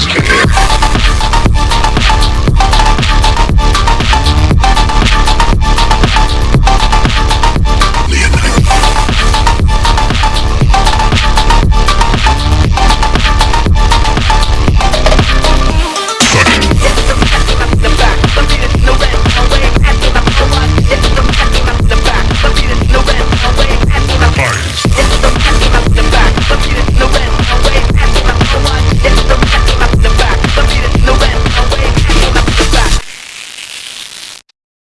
James Care.